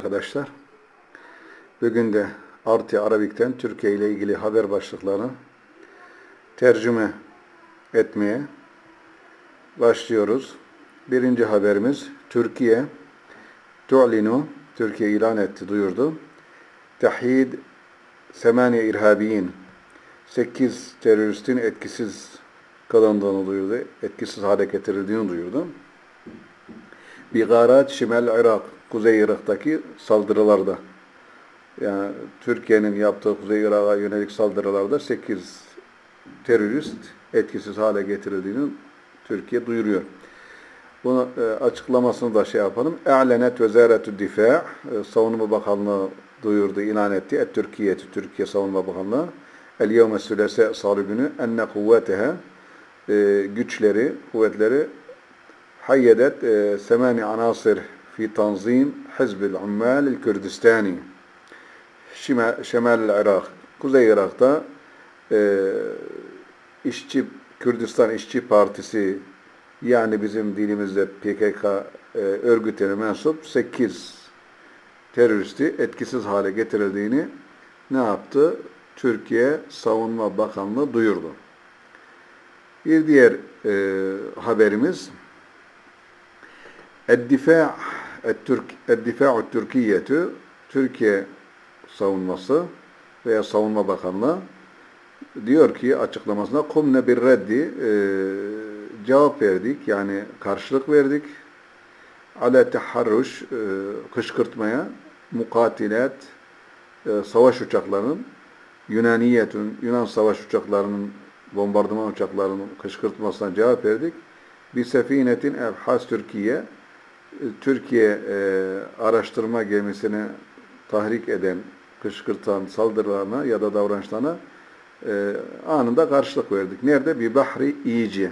Arkadaşlar, bugün de Artı Arabik'ten Türkiye ile ilgili haber başlıklarını tercüme etmeye başlıyoruz. Birinci haberimiz Türkiye tu'linu Türkiye ilan etti, duyurdu. Tahid semaniye irhabiyin 8 teröristin etkisiz kılındığını duyurdu. Etkisiz hale getirildiğini duyurdu. Bigarat Şimal Irak, Kuzey Irak'taki saldırılarda yani Türkiye'nin yaptığı Kuzey Irak'a yönelik saldırılarda 8 terörist etkisiz hale getirildiğini Türkiye duyuruyor. Bunu e, açıklamasını da şey yapalım. E'lenet vezaretü difa e, Savunma Bakanlığı duyurdu, ilan etti. Et Türkiye'ti Türkiye Savunma Bakanlığı el yevme sülese salı günü enne kuvvetehe e, güçleri, kuvvetleri hayyedet e, semani anasir fi tanzim hizbil ummal Kürdistani Şemal Irak Kuzey Irak'ta e, işçi Kürdistan İşçi Partisi yani bizim dilimizde PKK e, örgütüne mensup 8 teröristi etkisiz hale getirildiğini ne yaptı? Türkiye Savunma Bakanlığı duyurdu. Bir diğer e, haberimiz Eddifâ Eddifâ'u Türkiye'tü. Türkiye savunması veya Savunma Bakanlığı diyor ki açıklamasında kumne bir reddi? E, cevap verdik. Yani karşılık verdik. Ala taharruş e, kışkırtmaya mukatilat e, savaş uçaklarının Yunaniyetün Yunan savaş uçaklarının bombardıman uçaklarının kışkırtmasına cevap verdik. Bir sefinetin evhas Türkiye Türkiye e, araştırma gemisini tahrik eden, kışkırtan saldırılarına ya da davranışlarına e, anında karşılık verdik. Nerede? Bir bahri iyice.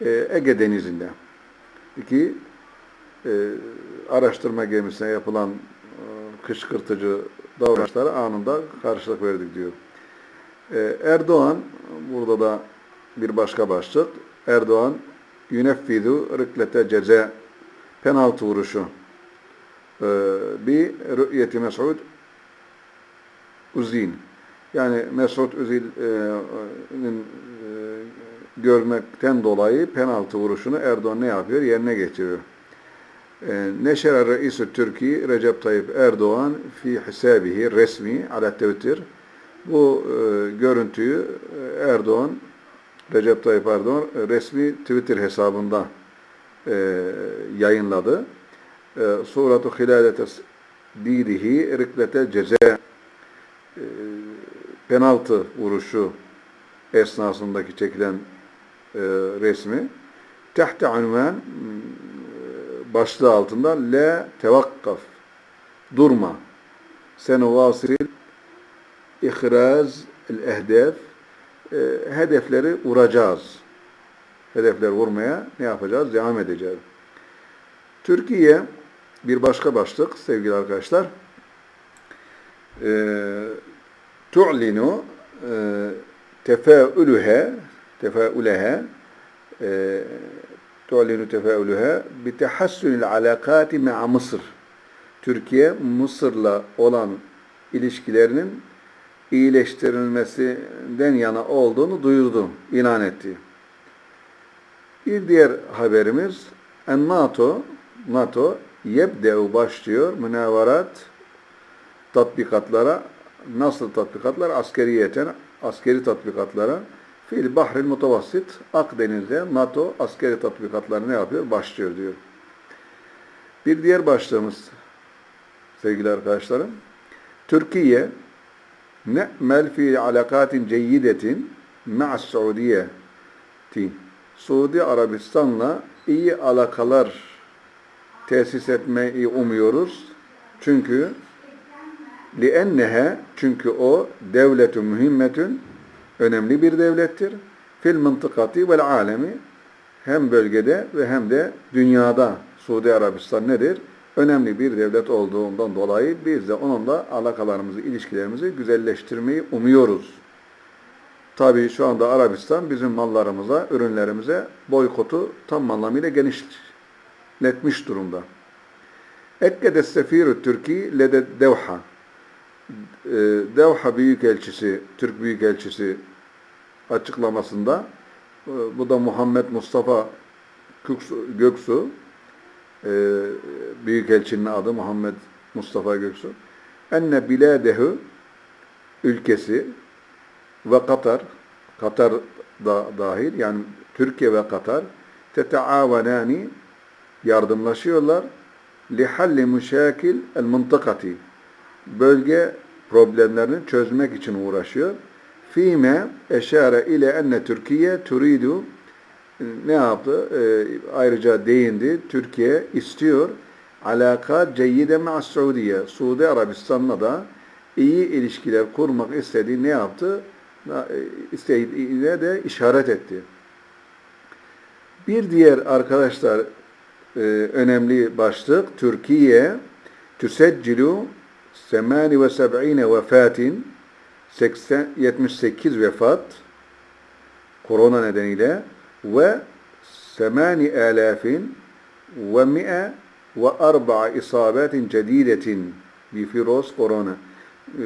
E, Ege Denizi'nde. İki, e, araştırma gemisine yapılan e, kışkırtıcı davranışlara anında karşılık verdik diyor. E, Erdoğan, burada da bir başka başlık, Erdoğan yuneffidu rıklete ceze penaltı vuruşu e, bir rü'yeti Mes'ud Uzin. Yani Mesut Özil'in e, görmekten dolayı penaltı vuruşunu Erdoğan ne yapıyor? Yerine getiriyor. E, Neşere Reisü Türkiye Recep Tayyip Erdoğan fi hisabihi resmi ala tevtir. Bu e, görüntüyü e, Erdoğan Recep Tayyip Erdoğan resmi Twitter hesabında e, yayınladı. E, Suratu Hilâlete Dîrihi Riklete Ceze e, penaltı vuruşu esnasındaki çekilen e, resmi tehte unvan e, başlığı altında la tevakkaf durma senuvasil ihraz el ehdef e, hedefleri vuracağız. Hedefler vurmaya ne yapacağız? Devam edeceğiz. Türkiye bir başka başlık sevgili arkadaşlar tu'linu tefâülühe tefâülehe tu'linu tefâülühe bitehassünil alakati me'a Mısır Türkiye Mısır'la olan ilişkilerinin iyileştirilmesinden yana olduğunu duyurdu, ilan etti. Bir diğer haberimiz en NATO NATO yebde'u başlıyor münavarat tatbikatlara nasıl tatbikatlar? Askeriyeten, askeri tatbikatlara fil bahril mutavassit Akdeniz'de NATO askeri tatbikatları ne yapıyor? Başlıyor diyor. Bir diğer başlığımız sevgili arkadaşlarım Türkiye ne'mel fi alakatin ceyyidetin ma'as Suudiyeti Suudi Arabistan'la iyi alakalar tesis etmeyi umuyoruz. Çünkü لِأَنَّهَا Çünkü o devletü mühimmetün önemli bir devlettir. Fil mıntıkati vel alemi hem bölgede ve hem de dünyada Suudi Arabistan nedir? Önemli bir devlet olduğundan dolayı biz de onunla alakalarımızı, ilişkilerimizi güzelleştirmeyi umuyoruz. Tabii şu anda Arabistan bizim mallarımıza, ürünlerimize boykotu tam anlamıyla genişletmiş durumda. Ekkede sefirü Türki lede devha. Ee, Devha Büyükelçisi, Türk Büyükelçisi açıklamasında e, bu da Muhammed Mustafa Göksu e, Büyükelçinin adı Muhammed Mustafa Göksu enne biladehu ülkesi ve Katar Katar da dahil yani Türkiye ve Katar teteavenani yardımlaşıyorlar lihalli müşakil el mıntıkati bölge problemlerini çözmek için uğraşıyor. Fime eşare ile enne Türkiye turidu ne yaptı? Ee, ayrıca değindi. Türkiye istiyor alaka ceyyide ma Suudiye. Suudi Arabistan'la da iyi ilişkiler kurmak istediği ne yaptı? İstediğine de işaret etti. Bir diğer arkadaşlar e, önemli başlık Türkiye tüseccilu 78 vefatin 80, 78 vefat korona nedeniyle ve 8000 ve 100 ve 4 isabetin cedidetin bir virüs korona. Ee,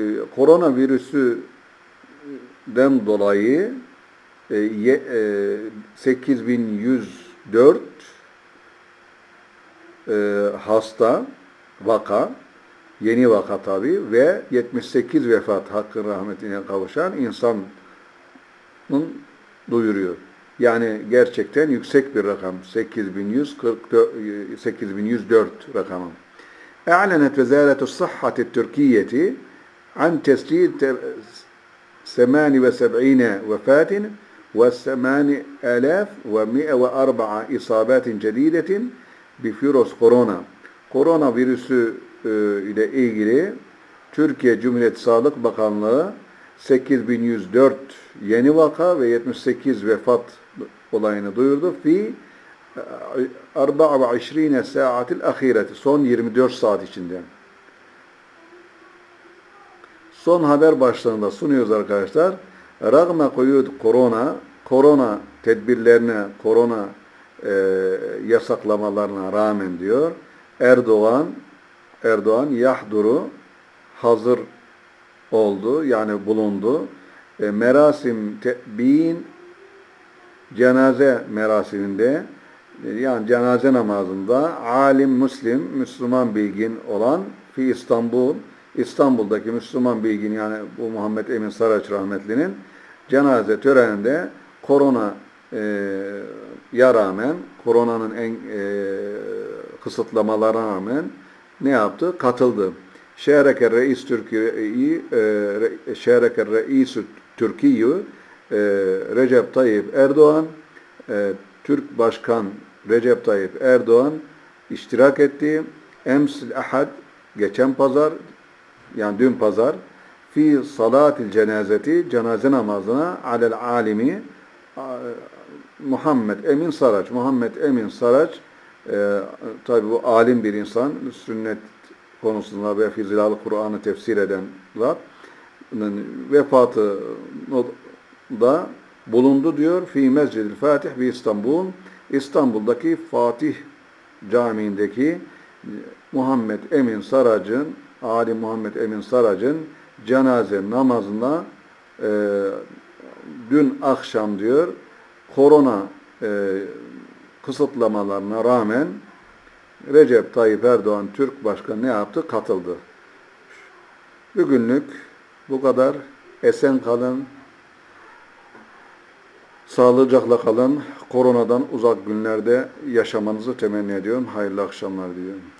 den dolayı e, 8104 e, e, hasta vaka yeni vaka tabi ve 78 vefat hakkın rahmetine kavuşan insanın duyuruyor. Yani gerçekten yüksek bir rakam. 8144 8104 rakamı. E'lenet Vezaretu's Sıhhati't Türkiye'ti an tescil تسجيل 78 وفاة و8104 إصابات جديدة بفيروس كورونا. Korona virüsü e, ile ilgili Türkiye Cumhuriyeti Sağlık Bakanlığı 8104 yeni vaka ve 78 vefat olayını duyurdu. Fi 24 saatil ahireti son 24 saat içinde. Son haber başlığında sunuyoruz arkadaşlar. Ragma koyud korona, korona tedbirlerine, korona e, yasaklamalarına rağmen diyor. Erdoğan Erdoğan yahduru hazır oldu yani bulundu. E, merasim te'bin cenaze merasiminde e, yani cenaze namazında alim Müslim, Müslüman bilgin olan fi İstanbul, İstanbul'daki Müslüman bilgin yani bu Muhammed Emin Saraç rahmetlinin cenaze töreninde korona e, ya rağmen, koronanın en e, kısıtlamalarına rağmen ne yaptı? Katıldı. Şereke reis Türkiye'yi e, şereke reis Türkiye Recep Tayyip Erdoğan e, Türk Başkan Recep Tayyip Erdoğan iştirak etti. Emsil ahad geçen pazar yani dün pazar fi salatil cenazeti cenaze namazına alel alimi Muhammed Emin Saraç Muhammed Emin Saraç e, tabi bu alim bir insan sünnet konusunda ve fizilalı Kur'an'ı tefsir eden zat vefatı da bulundu diyor. Fi Mescid-i Fatih bir İstanbul. İstanbul'daki Fatih Camii'ndeki Muhammed Emin Sarac'ın, Ali Muhammed Emin Sarac'ın cenaze namazına e, dün akşam diyor korona e, kısıtlamalarına rağmen Recep Tayyip Erdoğan Türk Başkanı ne yaptı? Katıldı. Bugünlük bu kadar. Esen kalın. Sağlıcakla kalın. Koronadan uzak günlerde yaşamanızı temenni ediyorum. Hayırlı akşamlar diliyorum.